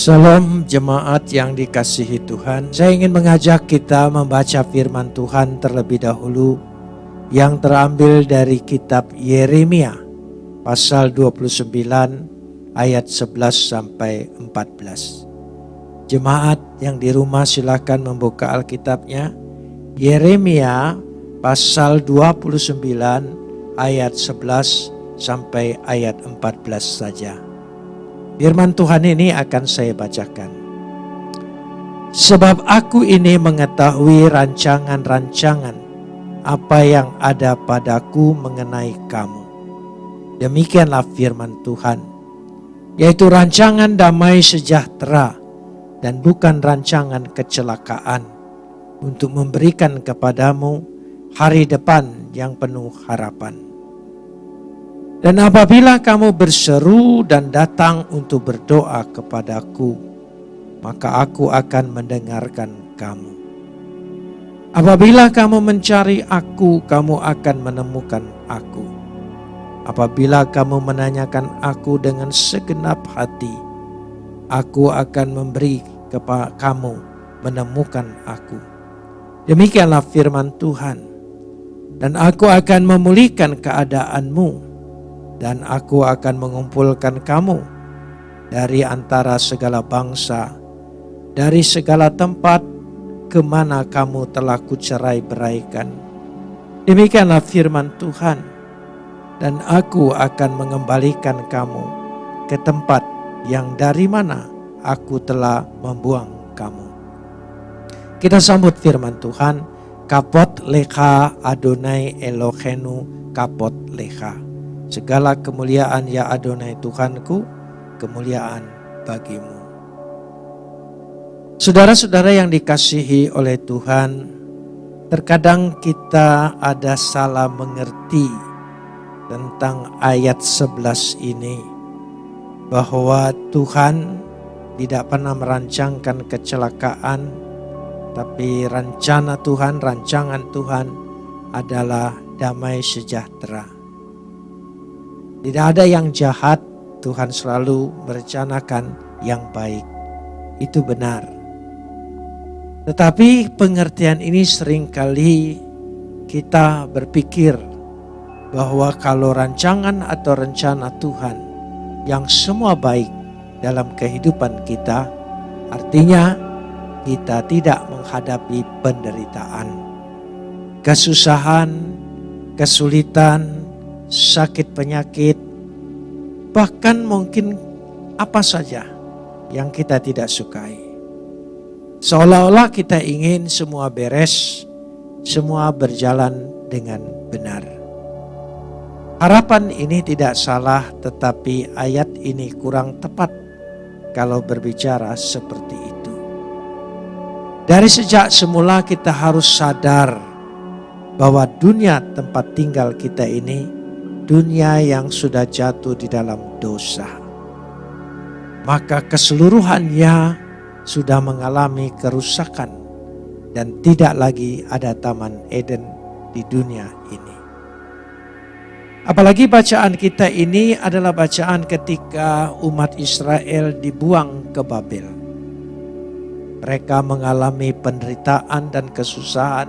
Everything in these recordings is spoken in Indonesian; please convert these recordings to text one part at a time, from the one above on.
Salam jemaat yang dikasihi Tuhan. Saya ingin mengajak kita membaca firman Tuhan terlebih dahulu yang terambil dari kitab Yeremia pasal 29 ayat 11 sampai 14. Jemaat yang di rumah silakan membuka Alkitabnya. Yeremia pasal 29 ayat 11 sampai ayat 14 saja. Firman Tuhan ini akan saya bacakan. Sebab aku ini mengetahui rancangan-rancangan apa yang ada padaku mengenai kamu. Demikianlah firman Tuhan, yaitu rancangan damai sejahtera dan bukan rancangan kecelakaan untuk memberikan kepadamu hari depan yang penuh harapan. Dan apabila kamu berseru dan datang untuk berdoa kepadaku, maka aku akan mendengarkan kamu. Apabila kamu mencari aku, kamu akan menemukan aku. Apabila kamu menanyakan aku dengan segenap hati, aku akan memberi kepada kamu menemukan aku. Demikianlah firman Tuhan. Dan aku akan memulihkan keadaanmu dan aku akan mengumpulkan kamu dari antara segala bangsa, dari segala tempat ke mana kamu telah kucerai beraikan. Demikianlah firman Tuhan, dan aku akan mengembalikan kamu ke tempat yang dari mana aku telah membuang kamu. Kita sambut firman Tuhan, kapot leha Adonai Elohenu kapot leha. Segala kemuliaan ya Adonai Tuhanku, kemuliaan bagimu. Saudara-saudara yang dikasihi oleh Tuhan, terkadang kita ada salah mengerti tentang ayat 11 ini. Bahwa Tuhan tidak pernah merancangkan kecelakaan, tapi rencana Tuhan, rancangan Tuhan adalah damai sejahtera. Tidak ada yang jahat, Tuhan selalu merencanakan yang baik. Itu benar. Tetapi pengertian ini sering kali kita berpikir bahwa kalau rancangan atau rencana Tuhan yang semua baik dalam kehidupan kita, artinya kita tidak menghadapi penderitaan, kesusahan, kesulitan, sakit penyakit, bahkan mungkin apa saja yang kita tidak sukai. Seolah-olah kita ingin semua beres, semua berjalan dengan benar. Harapan ini tidak salah, tetapi ayat ini kurang tepat kalau berbicara seperti itu. Dari sejak semula kita harus sadar bahwa dunia tempat tinggal kita ini dunia yang sudah jatuh di dalam dosa. Maka keseluruhannya sudah mengalami kerusakan dan tidak lagi ada taman Eden di dunia ini. Apalagi bacaan kita ini adalah bacaan ketika umat Israel dibuang ke Babel. Mereka mengalami penderitaan dan kesusahan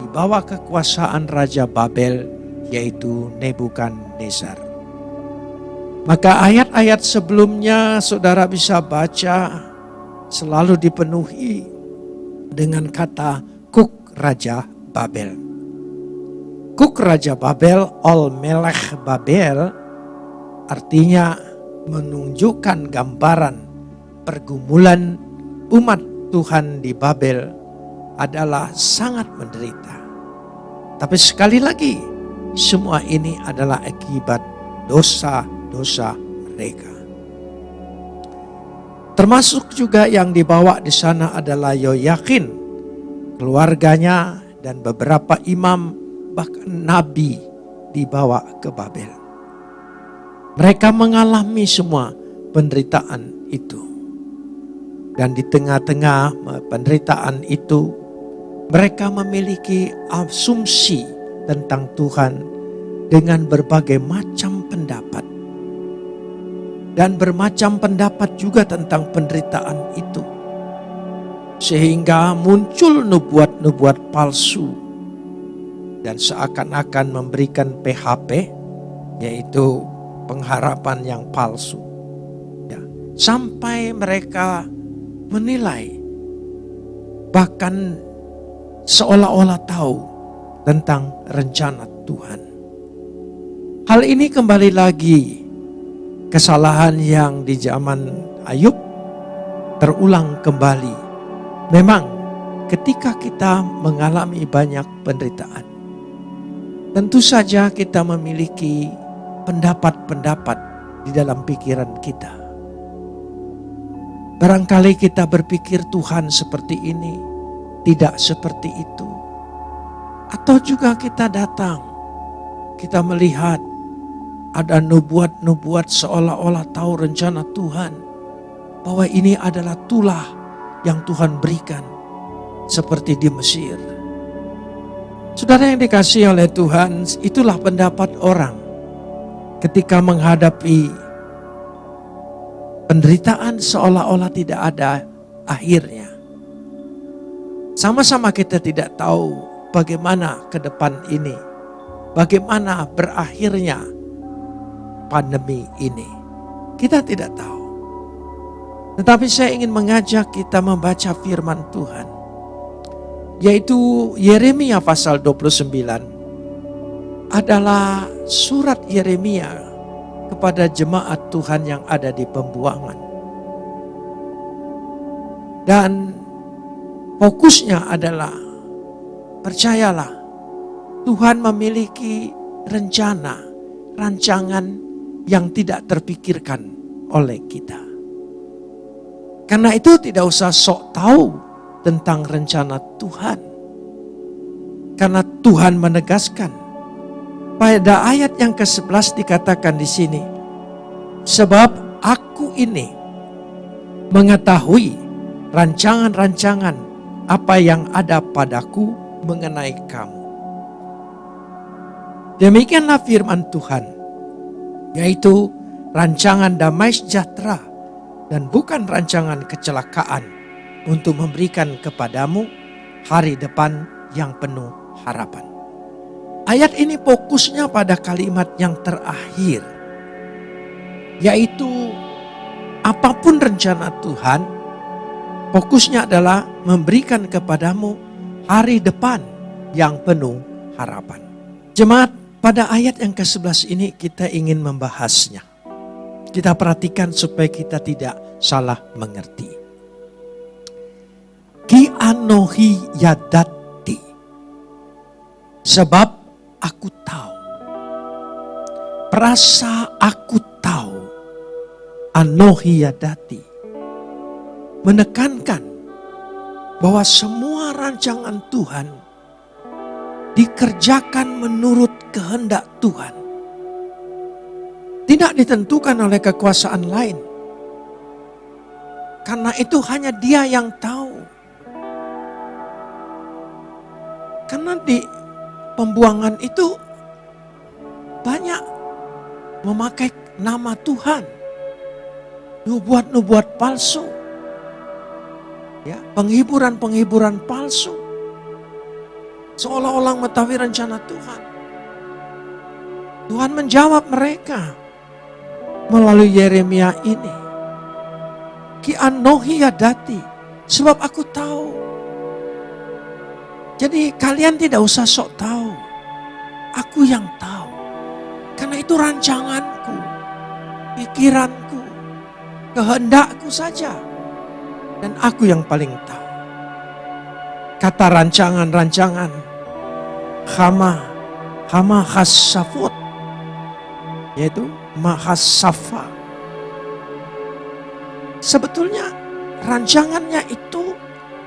di bawah kekuasaan Raja Babel yaitu Nebukadnezar. Maka ayat-ayat sebelumnya saudara bisa baca selalu dipenuhi dengan kata Kuk Raja Babel. Kuk Raja Babel, Ol Melech Babel artinya menunjukkan gambaran pergumulan umat Tuhan di Babel adalah sangat menderita. Tapi sekali lagi semua ini adalah akibat dosa-dosa mereka. Termasuk juga yang dibawa di sana adalah Yoyakin, keluarganya dan beberapa imam bahkan nabi dibawa ke Babel. Mereka mengalami semua penderitaan itu. Dan di tengah-tengah penderitaan itu mereka memiliki asumsi tentang Tuhan dengan berbagai macam pendapat. dan bermacam pendapat juga tentang penderitaan itu. Sehingga muncul nubuat-nubuat palsu dan seakan-akan memberikan PHP, yaitu pengharapan yang palsu. Ya, sampai mereka menilai, bahkan seolah-olah tahu tentang rencana Tuhan. Hal ini kembali lagi kesalahan yang di zaman Ayub terulang kembali. Memang ketika kita mengalami banyak penderitaan, tentu saja kita memiliki pendapat-pendapat di dalam pikiran kita. Barangkali kita berpikir Tuhan seperti ini, tidak seperti itu. Atau juga kita datang, kita melihat ada nubuat-nubuat seolah-olah tahu rencana Tuhan. Bahwa ini adalah tulah yang Tuhan berikan. Seperti di Mesir. Saudara yang dikasih oleh Tuhan, itulah pendapat orang. Ketika menghadapi penderitaan seolah-olah tidak ada akhirnya. Sama-sama kita tidak tahu bagaimana ke depan ini. Bagaimana berakhirnya pandemi ini. Kita tidak tahu. Tetapi saya ingin mengajak kita membaca firman Tuhan. Yaitu Yeremia pasal 29 adalah surat Yeremia kepada jemaat Tuhan yang ada di pembuangan. Dan fokusnya adalah percayalah Tuhan memiliki rencana, rancangan yang tidak terpikirkan oleh kita. Karena itu tidak usah sok tahu tentang rencana Tuhan. Karena Tuhan menegaskan pada ayat yang ke-11 dikatakan di sini, sebab aku ini mengetahui rancangan-rancangan apa yang ada padaku mengenai kamu. Demikianlah firman Tuhan yaitu rancangan damai sejahtera dan bukan rancangan kecelakaan untuk memberikan kepadamu hari depan yang penuh harapan. Ayat ini fokusnya pada kalimat yang terakhir, yaitu apa pun rencana Tuhan, fokusnya adalah memberikan kepadamu hari depan yang penuh harapan. Jemaat pada ayat yang ke-11 ini kita ingin membahasnya. Kita perhatikan supaya kita tidak salah mengerti. Ki anohi yadati. Sebab aku tahu. Perasa aku tahu. Anohi yadati. Menekankan bahwa semua rancangan Tuhan dikerjakan menurut kehendak Tuhan. Tidak ditentukan oleh kekuasaan lain. Karena itu hanya dia yang tahu. Karena di pembuangan itu banyak memakai nama Tuhan. Nubuat-nubuat palsu. Ya, penghiburan-penghiburan palsu Seolah-olah mengetahui rencana Tuhan. Tuhan menjawab mereka melalui Yeremia ini. Ki anohi dati, sebab aku tahu. Jadi kalian tidak usah sok tahu. Aku yang tahu. Karena itu rancanganku, pikiranku, kehendakku saja. Dan aku yang paling tahu. Kata rancangan-rancangan Hama Hama Hasafut yaitu Mahasafa. Sebetulnya rancangannya itu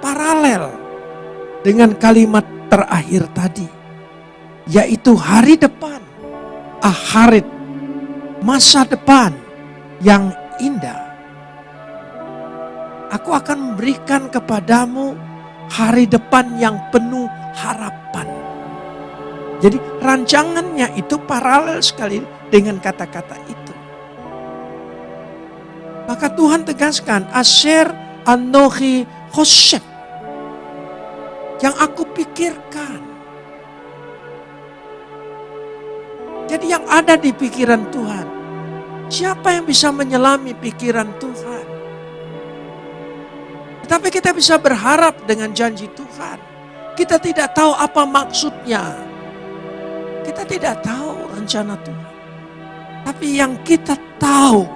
paralel dengan kalimat terakhir tadi yaitu hari depan, aharit, masa depan yang indah. Aku akan memberikan kepadamu hari depan yang penuh harapan. Jadi rancangannya itu paralel sekali dengan kata-kata itu. Maka Tuhan tegaskan, Asher Anohi Hosef. Yang aku pikirkan. Jadi yang ada di pikiran Tuhan. Siapa yang bisa menyelami pikiran Tuhan? Tapi kita bisa berharap dengan janji Tuhan. Kita tidak tahu apa maksudnya. Kita tidak tahu rencana Tuhan. Tapi yang kita tahu,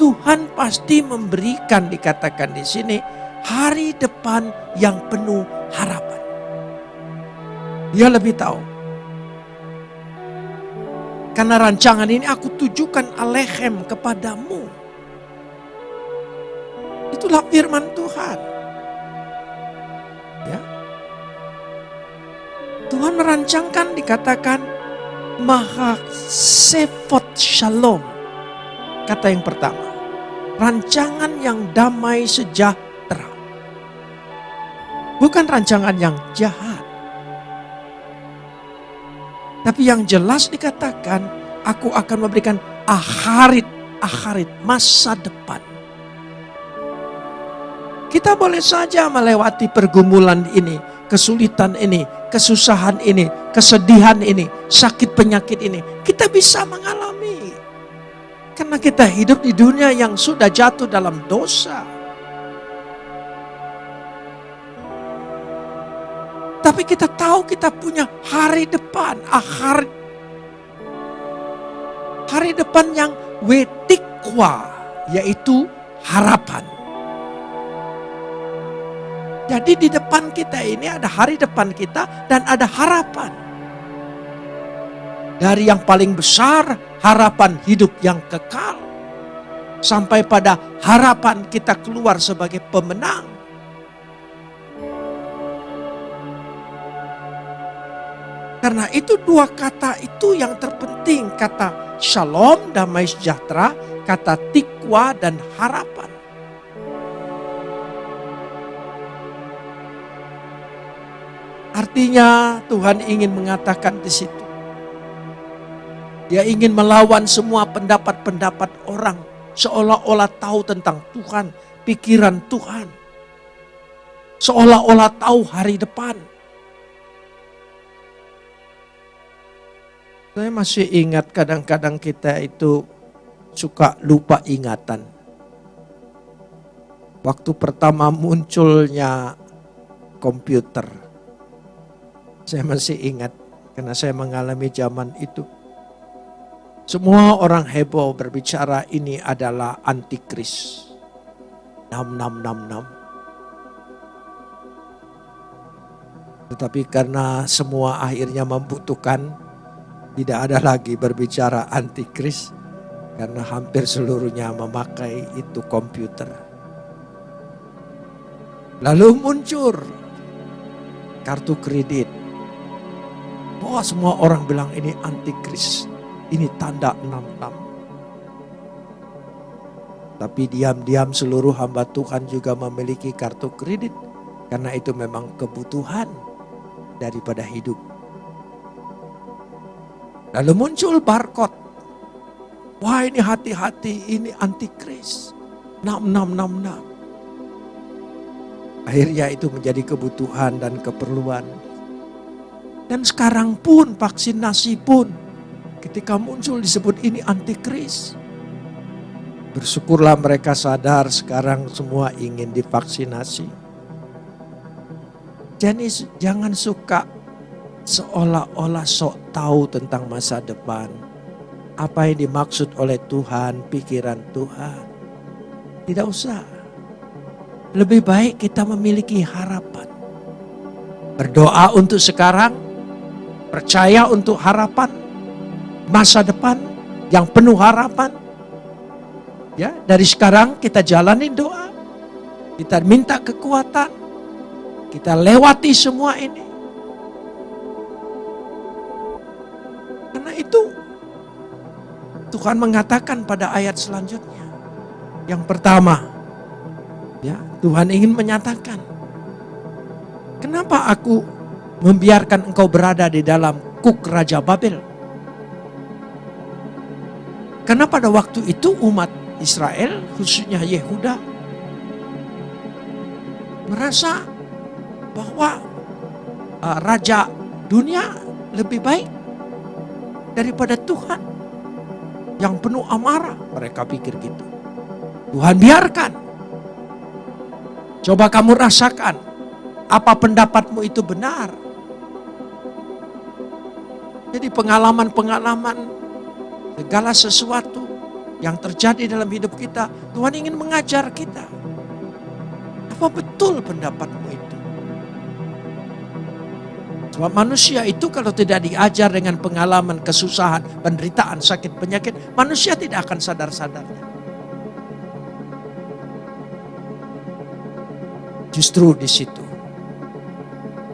Tuhan pasti memberikan dikatakan di sini hari depan yang penuh harapan. Dia lebih tahu. Karena rancangan ini aku tujukan alehem kepadamu. Itulah firman Tuhan. Ya. Tuhan merancangkan dikatakan maha sefot shalom. Kata yang pertama. Rancangan yang damai sejahtera. Bukan rancangan yang jahat. Tapi yang jelas dikatakan, aku akan memberikan akharit, akharit, masa depan. Kita boleh saja melewati pergumulan ini, kesulitan ini, kesusahan ini, kesedihan ini, sakit penyakit ini. Kita bisa mengalami. Karena kita hidup di dunia yang sudah jatuh dalam dosa. Tapi kita tahu kita punya hari depan, akhir hari depan yang wetikwa, yaitu harapan. Jadi di depan kita ini ada hari depan kita dan ada harapan. Dari yang paling besar, harapan hidup yang kekal. Sampai pada harapan kita keluar sebagai pemenang. Karena itu dua kata itu yang terpenting. Kata shalom, damai sejahtera. Kata tikwa dan harapan. Artinya Tuhan ingin mengatakan di situ dia ingin melawan semua pendapat-pendapat orang. Seolah-olah tahu tentang Tuhan, pikiran Tuhan. Seolah-olah tahu hari depan. Saya masih ingat kadang-kadang kita itu suka lupa ingatan. Waktu pertama munculnya komputer. Saya masih ingat karena saya mengalami zaman itu semua orang heboh berbicara ini adalah antikris. 6666. Tetapi karena semua akhirnya membutuhkan, tidak ada lagi berbicara antikris. Karena hampir seluruhnya memakai itu komputer. Lalu muncul kartu kredit. Wah semua orang bilang ini antikris ini tanda 66. Tapi diam-diam seluruh hamba Tuhan juga memiliki kartu kredit. Karena itu memang kebutuhan daripada hidup. Lalu muncul barcode. Wah ini hati-hati, ini antikris. 6666. Akhirnya itu menjadi kebutuhan dan keperluan. Dan sekarang pun vaksinasi pun Ketika muncul disebut ini antikris. Bersyukurlah mereka sadar sekarang semua ingin divaksinasi. Jadi jangan suka seolah-olah sok tahu tentang masa depan. Apa yang dimaksud oleh Tuhan, pikiran Tuhan. Tidak usah. Lebih baik kita memiliki harapan. Berdoa untuk sekarang, percaya untuk harapan, masa depan yang penuh harapan. Ya, dari sekarang kita jalani doa. Kita minta kekuatan. Kita lewati semua ini. Karena itu Tuhan mengatakan pada ayat selanjutnya. Yang pertama, ya, Tuhan ingin menyatakan, kenapa aku membiarkan engkau berada di dalam kuk Raja Babel? Karena pada waktu itu umat Israel, khususnya Yehuda, merasa bahwa uh, raja dunia lebih baik daripada Tuhan yang penuh amarah. Mereka pikir gitu. Tuhan biarkan. Coba kamu rasakan apa pendapatmu itu benar. Jadi pengalaman-pengalaman segala sesuatu yang terjadi dalam hidup kita, Tuhan ingin mengajar kita. Apa betul pendapatmu itu? Sebab manusia itu kalau tidak diajar dengan pengalaman, kesusahan, penderitaan, sakit, penyakit, manusia tidak akan sadar-sadarnya. Justru di situ.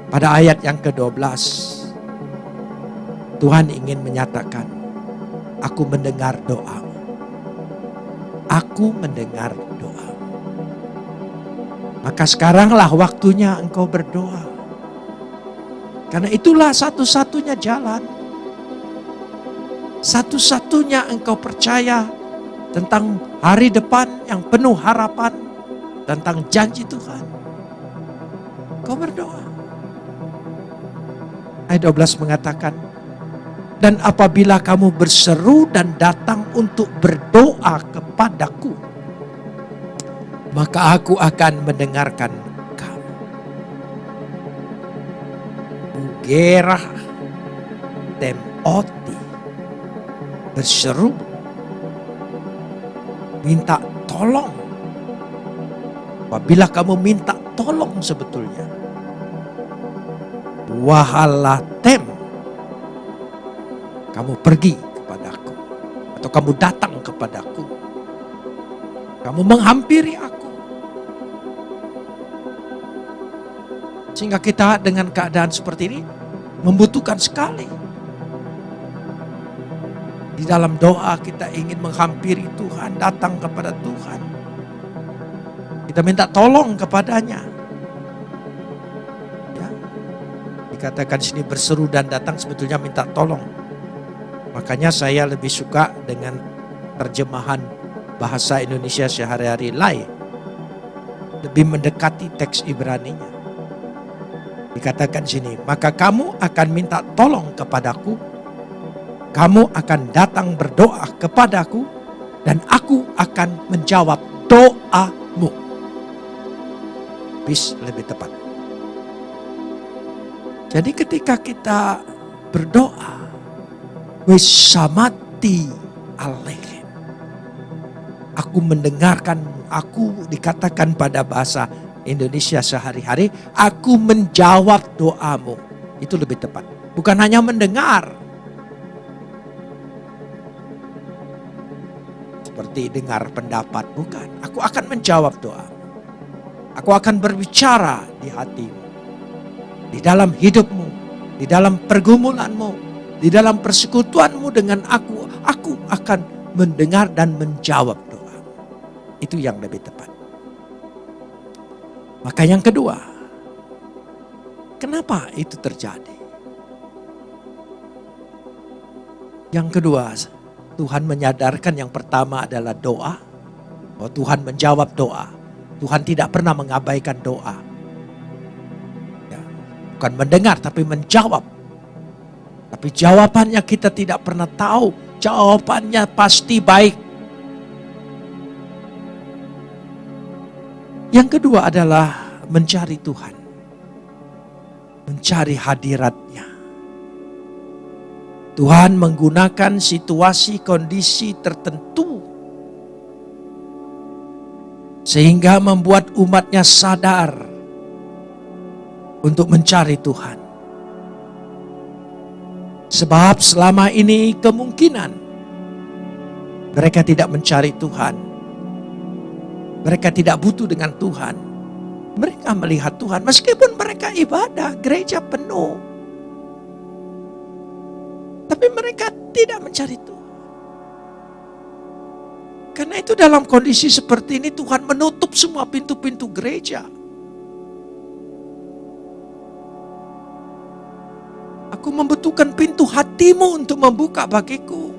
Pada ayat yang ke-12, Tuhan ingin menyatakan, aku mendengar doamu. Aku mendengar doa. Maka sekaranglah waktunya engkau berdoa. Karena itulah satu-satunya jalan. Satu-satunya engkau percaya tentang hari depan yang penuh harapan. Tentang janji Tuhan. Kau berdoa. Ayat 12 mengatakan, dan apabila kamu berseru dan datang untuk berdoa kepadaku, maka aku akan mendengarkan gerah temoti berseru minta tolong. Apabila kamu minta tolong sebetulnya wahala tem kamu pergi kepadaku atau kamu datang kepadaku kamu menghampiri aku Sehingga kita dengan keadaan seperti ini membutuhkan sekali. Di dalam doa kita ingin menghampiri Tuhan, datang kepada Tuhan. Kita minta tolong kepadanya. Ya. Dikatakan sini berseru dan datang sebetulnya minta tolong. Makanya saya lebih suka dengan terjemahan bahasa Indonesia sehari-hari lain. Lebih mendekati teks Ibrani-nya. Dikatakan sini, maka kamu akan minta tolong kepadaku, kamu akan datang berdoa kepadaku, dan aku akan menjawab doamu. Bis lebih tepat. Jadi ketika kita berdoa, wisamati alaihim. Aku mendengarkan, aku dikatakan pada bahasa Indonesia sehari-hari, aku menjawab doamu. Itu lebih tepat. Bukan hanya mendengar. Seperti dengar pendapat, bukan. Aku akan menjawab doa. Aku akan berbicara di hatimu. Di dalam hidupmu, di dalam pergumulanmu, di dalam persekutuanmu dengan aku, aku akan mendengar dan menjawab doa. Itu yang lebih tepat. Maka yang kedua, kenapa itu terjadi? Yang kedua, Tuhan menyadarkan yang pertama adalah doa. Bahwa Tuhan menjawab doa. Tuhan tidak pernah mengabaikan doa. Ya, bukan mendengar tapi menjawab. Tapi jawabannya kita tidak pernah tahu. Jawabannya pasti baik. Yang kedua adalah mencari Tuhan. Mencari hadiratnya. Tuhan menggunakan situasi kondisi tertentu sehingga membuat umatnya sadar untuk mencari Tuhan. Sebab selama ini kemungkinan mereka tidak mencari Tuhan mereka tidak butuh dengan Tuhan. Mereka melihat Tuhan meskipun mereka ibadah, gereja penuh. Tapi mereka tidak mencari Tuhan. Karena itu dalam kondisi seperti ini Tuhan menutup semua pintu-pintu gereja. Aku membutuhkan pintu hatimu untuk membuka bagiku.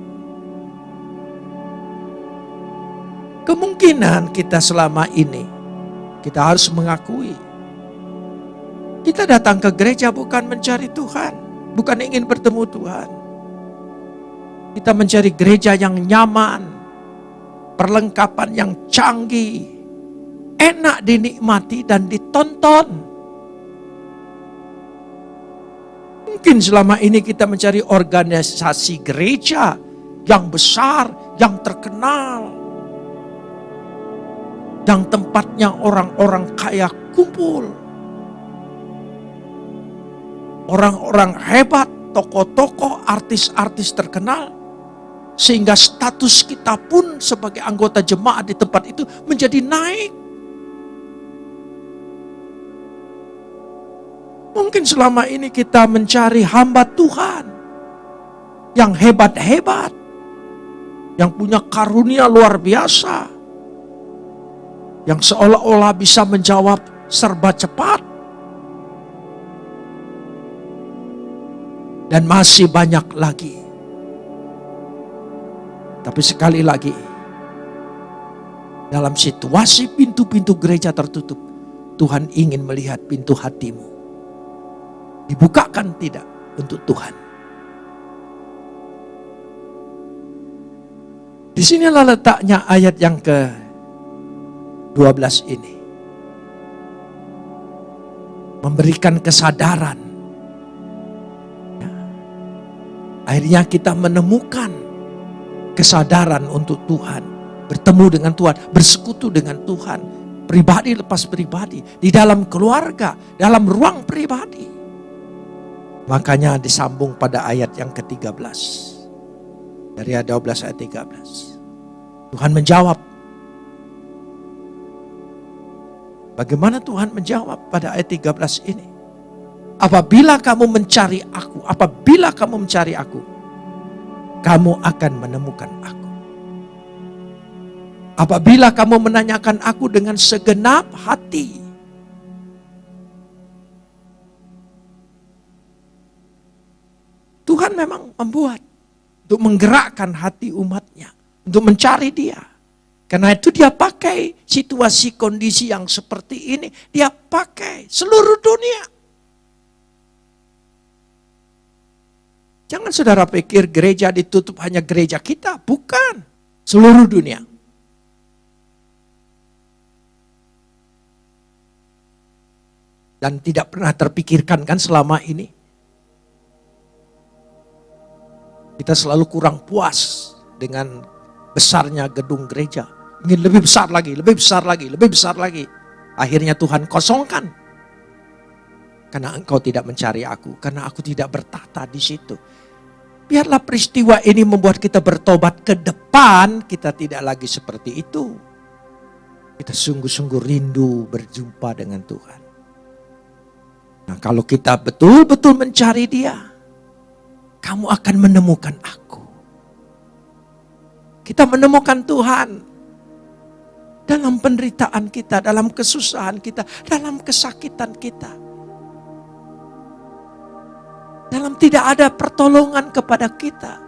Kemungkinan kita selama ini, kita harus mengakui, kita datang ke gereja bukan mencari Tuhan, bukan ingin bertemu Tuhan. Kita mencari gereja yang nyaman, perlengkapan yang canggih, enak dinikmati dan ditonton. Mungkin selama ini kita mencari organisasi gereja yang besar, yang terkenal, yang tempatnya orang-orang kaya kumpul. Orang-orang hebat, tokoh-tokoh, artis-artis terkenal, sehingga status kita pun sebagai anggota jemaat di tempat itu menjadi naik. Mungkin selama ini kita mencari hamba Tuhan yang hebat-hebat, yang punya karunia luar biasa, yang seolah-olah bisa menjawab serba cepat. Dan masih banyak lagi. Tapi sekali lagi, dalam situasi pintu-pintu gereja tertutup, Tuhan ingin melihat pintu hatimu. Dibukakan tidak untuk Tuhan. Di sinilah letaknya ayat yang ke 12 ini. Memberikan kesadaran. Ya. Akhirnya kita menemukan kesadaran untuk Tuhan. Bertemu dengan Tuhan, bersekutu dengan Tuhan. Pribadi lepas pribadi, di dalam keluarga, dalam ruang pribadi. Makanya disambung pada ayat yang ke-13. Dari ayat 12 ayat 13. Tuhan menjawab, Bagaimana Tuhan menjawab pada ayat 13 ini? Apabila kamu mencari aku, apabila kamu mencari aku, kamu akan menemukan aku. Apabila kamu menanyakan aku dengan segenap hati, Tuhan memang membuat untuk menggerakkan hati umatnya, untuk mencari dia. Karena itu dia pakai situasi kondisi yang seperti ini. Dia pakai seluruh dunia. Jangan saudara pikir gereja ditutup hanya gereja kita. Bukan. Seluruh dunia. Dan tidak pernah terpikirkan kan selama ini. Kita selalu kurang puas dengan besarnya gedung gereja. Ingin lebih besar lagi, lebih besar lagi, lebih besar lagi. Akhirnya Tuhan kosongkan. Karena engkau tidak mencari aku, karena aku tidak bertata di situ. Biarlah peristiwa ini membuat kita bertobat ke depan, kita tidak lagi seperti itu. Kita sungguh-sungguh rindu berjumpa dengan Tuhan. Nah kalau kita betul-betul mencari dia, kamu akan menemukan aku. Kita menemukan Tuhan dalam penderitaan kita, dalam kesusahan kita, dalam kesakitan kita. Dalam tidak ada pertolongan kepada kita,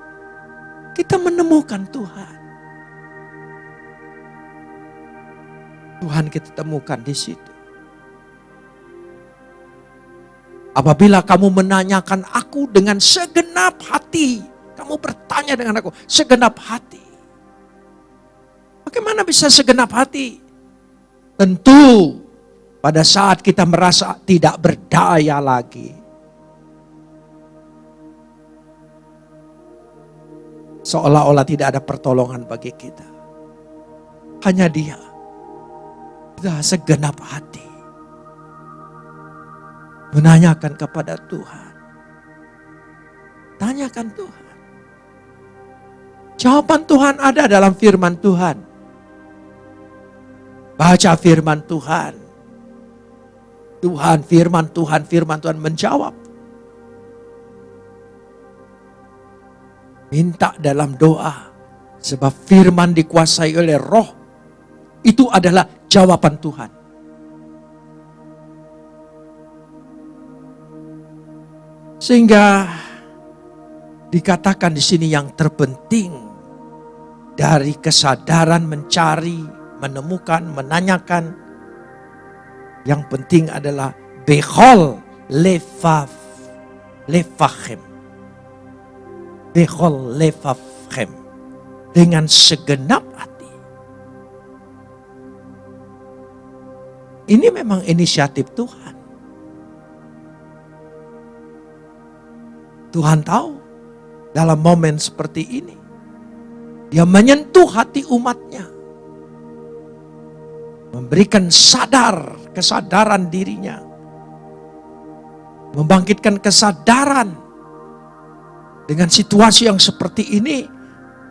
kita menemukan Tuhan. Tuhan kita temukan di situ. Apabila kamu menanyakan aku dengan segenap hati, kamu bertanya dengan aku segenap hati. Bagaimana bisa segenap hati? Tentu pada saat kita merasa tidak berdaya lagi. Seolah-olah tidak ada pertolongan bagi kita. Hanya dia. Kita segenap hati. Menanyakan kepada Tuhan. Tanyakan Tuhan. Jawaban Tuhan ada dalam firman Tuhan. Baca firman Tuhan. Tuhan, firman Tuhan, firman Tuhan menjawab. Minta dalam doa. Sebab firman dikuasai oleh roh. Itu adalah jawaban Tuhan. Sehingga dikatakan di sini yang terpenting dari kesadaran mencari, menemukan, menanyakan. Yang penting adalah behol lefaf lefachem. Behol lefafchem. Dengan segenap hati. Ini memang inisiatif Tuhan. Tuhan tahu dalam momen seperti ini. Dia menyentuh hati umatnya. Memberikan sadar, kesadaran dirinya. Membangkitkan kesadaran. Dengan situasi yang seperti ini,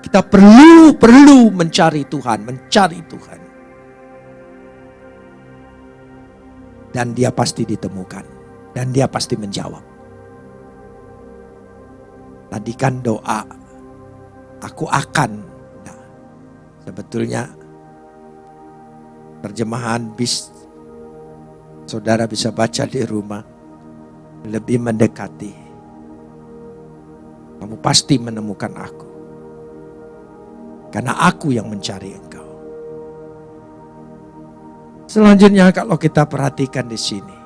kita perlu perlu mencari Tuhan, mencari Tuhan. Dan dia pasti ditemukan. Dan dia pasti menjawab. Tadi kan doa, aku akan. Nah, sebetulnya terjemahan bis saudara bisa baca di rumah lebih mendekati. Kamu pasti menemukan aku. Karena aku yang mencari engkau. Selanjutnya kalau kita perhatikan di sini.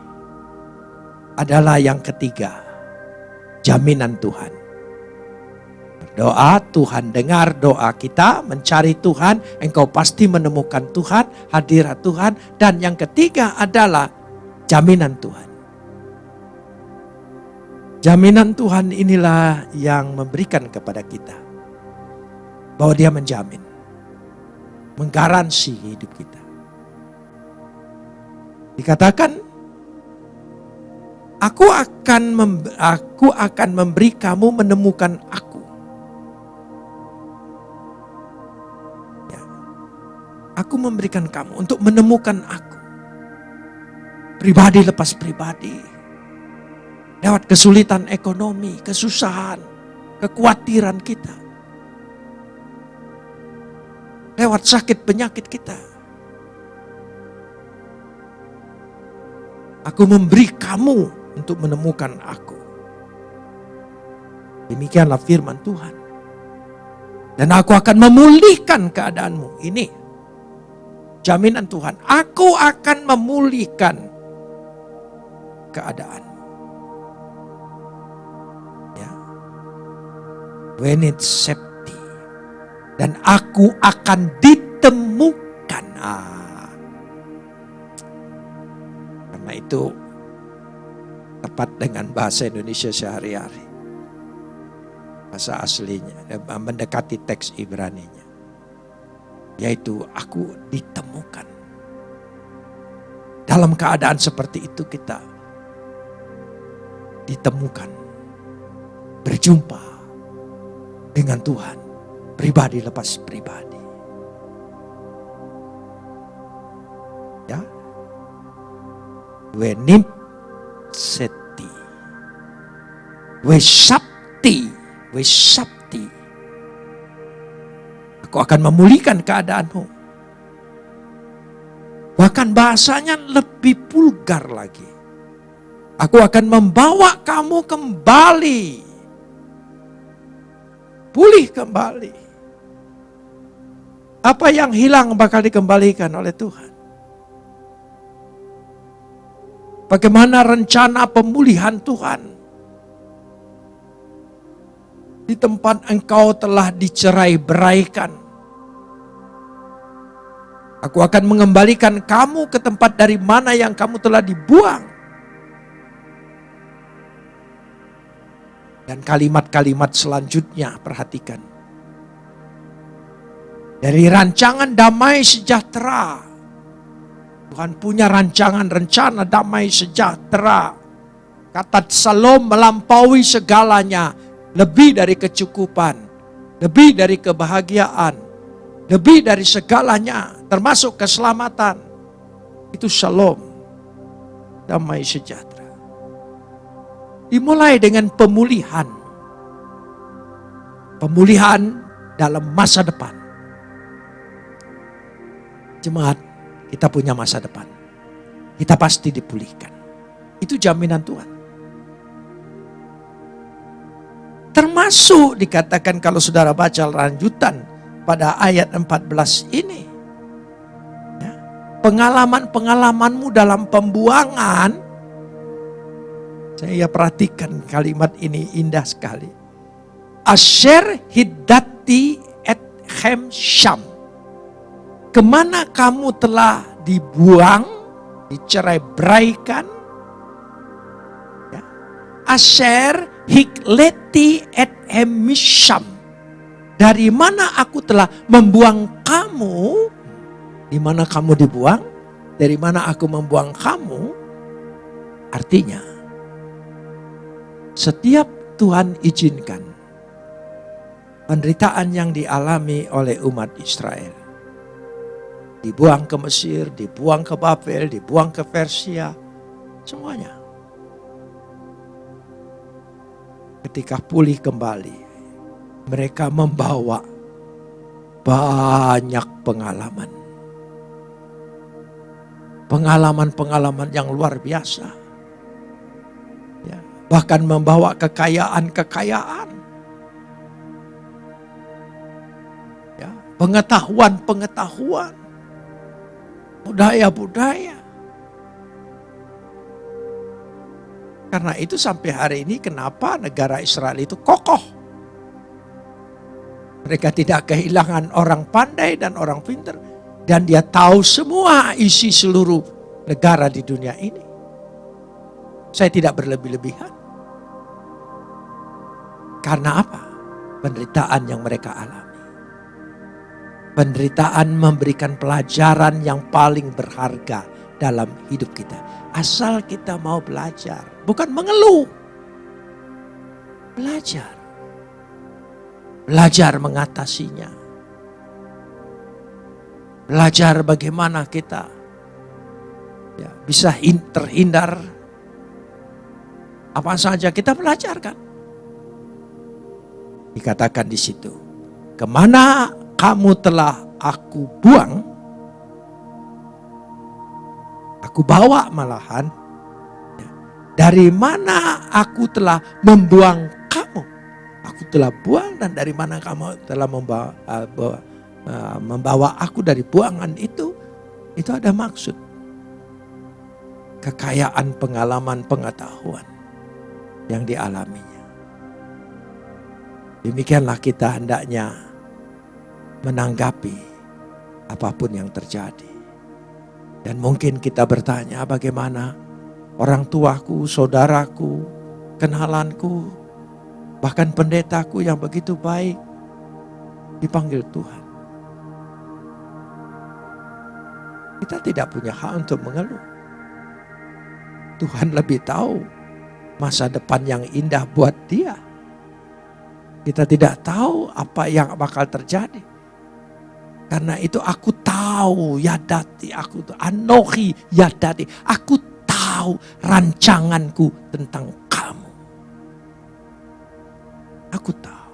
Adalah yang ketiga. Jaminan Tuhan. Berdoa, Tuhan dengar doa kita, mencari Tuhan, engkau pasti menemukan Tuhan, hadirat Tuhan. Dan yang ketiga adalah jaminan Tuhan. Jaminan Tuhan inilah yang memberikan kepada kita. Bahwa dia menjamin. Menggaransi hidup kita. Dikatakan, aku akan aku akan memberi kamu menemukan aku. Aku memberikan kamu untuk menemukan aku. Pribadi lepas pribadi Lewat kesulitan ekonomi, kesusahan, kekhawatiran kita. Lewat sakit penyakit kita. Aku memberi kamu untuk menemukan aku. Demikianlah firman Tuhan. Dan aku akan memulihkan keadaanmu. Ini jaminan Tuhan. Aku akan memulihkan keadaan. when it's safety. Dan aku akan ditemukan. Ah. Karena itu tepat dengan bahasa Indonesia sehari-hari. Bahasa aslinya, mendekati teks Ibrani-nya. Yaitu aku ditemukan. Dalam keadaan seperti itu kita ditemukan. Berjumpa dengan Tuhan. Pribadi lepas pribadi. Ya. Wenip seti. Wesapti. Wesapti. Aku akan memulihkan keadaanmu. Bahkan bahasanya lebih vulgar lagi. Aku akan membawa kamu kembali pulih kembali. Apa yang hilang bakal dikembalikan oleh Tuhan. Bagaimana rencana pemulihan Tuhan di tempat engkau telah dicerai beraikan. Aku akan mengembalikan kamu ke tempat dari mana yang kamu telah dibuang. Dan kalimat-kalimat selanjutnya perhatikan. Dari rancangan damai sejahtera. Tuhan punya rancangan rencana damai sejahtera. Kata Salom melampaui segalanya. Lebih dari kecukupan. Lebih dari kebahagiaan. Lebih dari segalanya. Termasuk keselamatan. Itu Shalom. Damai sejahtera. Dimulai dengan pemulihan. Pemulihan dalam masa depan. Jemaat, kita punya masa depan. Kita pasti dipulihkan. Itu jaminan Tuhan. Termasuk dikatakan kalau saudara baca lanjutan pada ayat 14 ini. Ya. Pengalaman-pengalamanmu dalam pembuangan, saya perhatikan kalimat ini indah sekali. Asher hiddati et hem syam. Ke mana kamu telah dibuang, dicerai beraikan. Ya. Asher hikleti et hemisham. Dari mana aku telah membuang kamu, di mana kamu dibuang, dari mana aku membuang kamu, artinya setiap Tuhan izinkan penderitaan yang dialami oleh umat Israel. Dibuang ke Mesir, dibuang ke Babel, dibuang ke Persia, semuanya. Ketika pulih kembali, mereka membawa banyak pengalaman. Pengalaman-pengalaman yang luar biasa. Ya, bahkan membawa kekayaan-kekayaan pengetahuan-pengetahuan, budaya-budaya. Karena itu sampai hari ini kenapa negara Israel itu kokoh. Mereka tidak kehilangan orang pandai dan orang pintar. Dan dia tahu semua isi seluruh negara di dunia ini. Saya tidak berlebih-lebihan. Karena apa? Penderitaan yang mereka alami. Penderitaan memberikan pelajaran yang paling berharga dalam hidup kita. Asal kita mau belajar, bukan mengeluh. Belajar. Belajar mengatasinya. Belajar bagaimana kita ya, bisa terhindar apa saja kita belajarkan. Dikatakan di situ, ke mana kamu telah aku buang, aku bawa malahan, dari mana aku telah membuang kamu. Aku telah buang dan dari mana kamu telah membawa, uh, bawa, uh, membawa aku dari buangan itu, itu ada maksud. Kekayaan pengalaman pengetahuan yang dialaminya. Demikianlah kita hendaknya menanggapi apa pun yang terjadi. Dan mungkin kita bertanya bagaimana orang tuaku, saudaraku, kenalanku, bahkan pendetaku yang begitu baik dipanggil Tuhan. Kita tidak punya hak untuk mengeluh. Tuhan lebih tahu masa depan yang indah buat dia. Kita tidak tahu apa yang bakal terjadi. Karena itu aku tahu yadati, aku anohi yadati. Aku tahu rancanganku tentang. Aku tahu.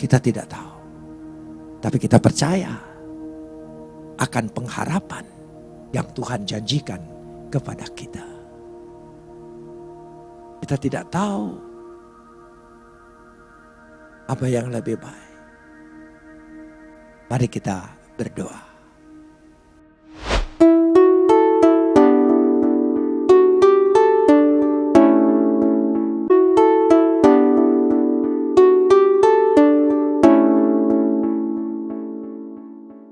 Kita tidak tahu. Tapi kita percaya akan pengharapan yang Tuhan janjikan kepada kita. Kita tidak tahu apa yang lebih baik. Mari kita berdoa.